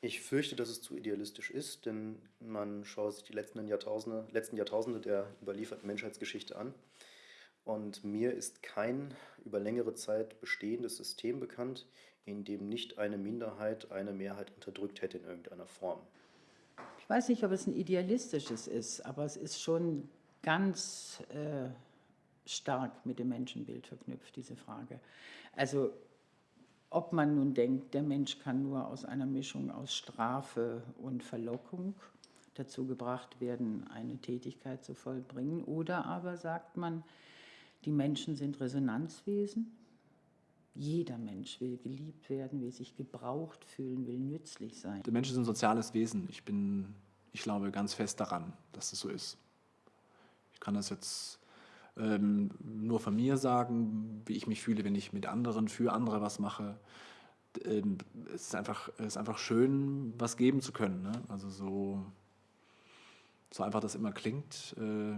Ich fürchte, dass es zu idealistisch ist, denn man schaut sich die letzten Jahrtausende, letzten Jahrtausende der überlieferten Menschheitsgeschichte an. Und mir ist kein über längere Zeit bestehendes System bekannt, in dem nicht eine Minderheit eine Mehrheit unterdrückt hätte in irgendeiner Form. Ich weiß nicht, ob es ein idealistisches ist, aber es ist schon ganz äh, stark mit dem Menschenbild verknüpft, diese Frage. Also ob man nun denkt, der Mensch kann nur aus einer Mischung aus Strafe und Verlockung dazu gebracht werden, eine Tätigkeit zu vollbringen, oder aber sagt man, die Menschen sind Resonanzwesen. Jeder Mensch will geliebt werden, will sich gebraucht fühlen, will nützlich sein. Der Mensch ist ein soziales Wesen. Ich bin, ich glaube ganz fest daran, dass das so ist. Ich kann das jetzt ähm, nur von mir sagen, wie ich mich fühle, wenn ich mit anderen, für andere was mache. Ähm, es, ist einfach, es ist einfach schön, was geben zu können. Ne? Also so, so einfach das immer klingt, äh,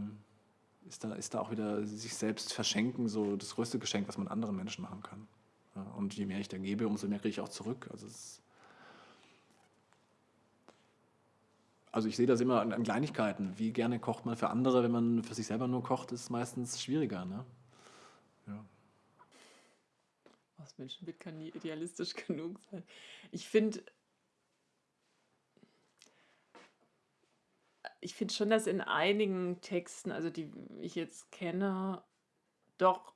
ist, da, ist da auch wieder sich selbst verschenken, so das größte Geschenk, was man anderen Menschen machen kann. Ja, und je mehr ich da gebe, umso mehr kriege ich auch zurück. Also es also ich sehe das immer an, Kleinigkeiten. Wie gerne kocht man für andere, wenn man für sich selber nur kocht, ist meistens schwieriger. Ne? Ja. Das Menschenbild kann nie idealistisch genug sein. Ich finde, ich finde schon, dass in einigen Texten, also die ich jetzt kenne, doch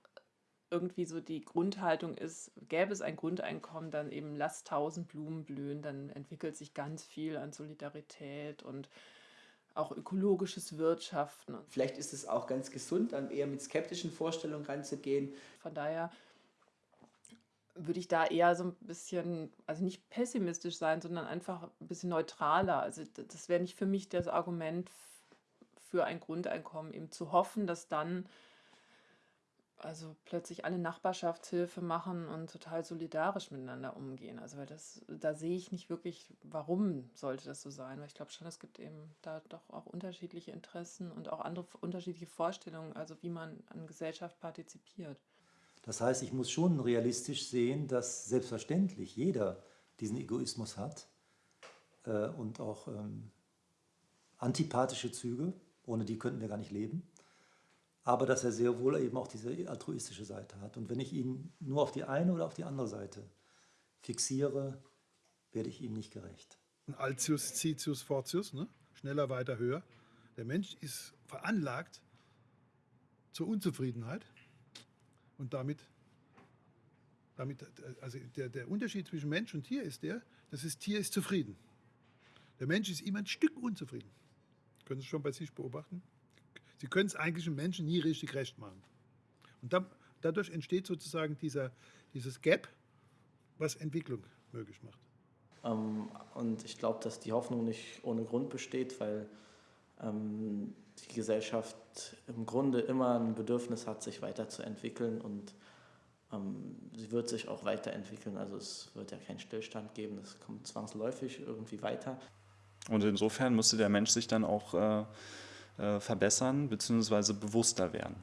irgendwie so die Grundhaltung ist, gäbe es ein Grundeinkommen, dann eben lass tausend Blumen blühen, dann entwickelt sich ganz viel an Solidarität und auch ökologisches Wirtschaften. Vielleicht ist es auch ganz gesund, dann eher mit skeptischen Vorstellungen ranzugehen. Von daher würde ich da eher so ein bisschen, also nicht pessimistisch sein, sondern einfach ein bisschen neutraler. Also das wäre nicht für mich das Argument für ein Grundeinkommen, eben zu hoffen, dass dann also plötzlich alle Nachbarschaftshilfe machen und total solidarisch miteinander umgehen. Also weil das, da sehe ich nicht wirklich, warum sollte das so sein. Weil ich glaube schon, es gibt eben da doch auch unterschiedliche Interessen und auch andere unterschiedliche Vorstellungen, also wie man an Gesellschaft partizipiert. Das heißt, ich muss schon realistisch sehen, dass selbstverständlich jeder diesen Egoismus hat äh, und auch ähm, antipathische Züge, ohne die könnten wir gar nicht leben aber dass er sehr wohl eben auch diese altruistische Seite hat. Und wenn ich ihn nur auf die eine oder auf die andere Seite fixiere, werde ich ihm nicht gerecht. Altius, Citius, Fortius, ne? schneller, weiter, höher. Der Mensch ist veranlagt zur Unzufriedenheit und damit, damit also der, der Unterschied zwischen Mensch und Tier ist der, dass das Tier ist zufrieden. Der Mensch ist immer ein Stück unzufrieden. Können Sie schon bei sich beobachten? Sie können es eigentlich einem Menschen nie richtig recht machen. Und da, dadurch entsteht sozusagen dieser, dieses Gap, was Entwicklung möglich macht. Ähm, und ich glaube, dass die Hoffnung nicht ohne Grund besteht, weil ähm, die Gesellschaft im Grunde immer ein Bedürfnis hat, sich weiterzuentwickeln und ähm, sie wird sich auch weiterentwickeln. Also es wird ja keinen Stillstand geben, das kommt zwangsläufig irgendwie weiter. Und insofern müsste der Mensch sich dann auch äh, äh, verbessern bzw. bewusster werden.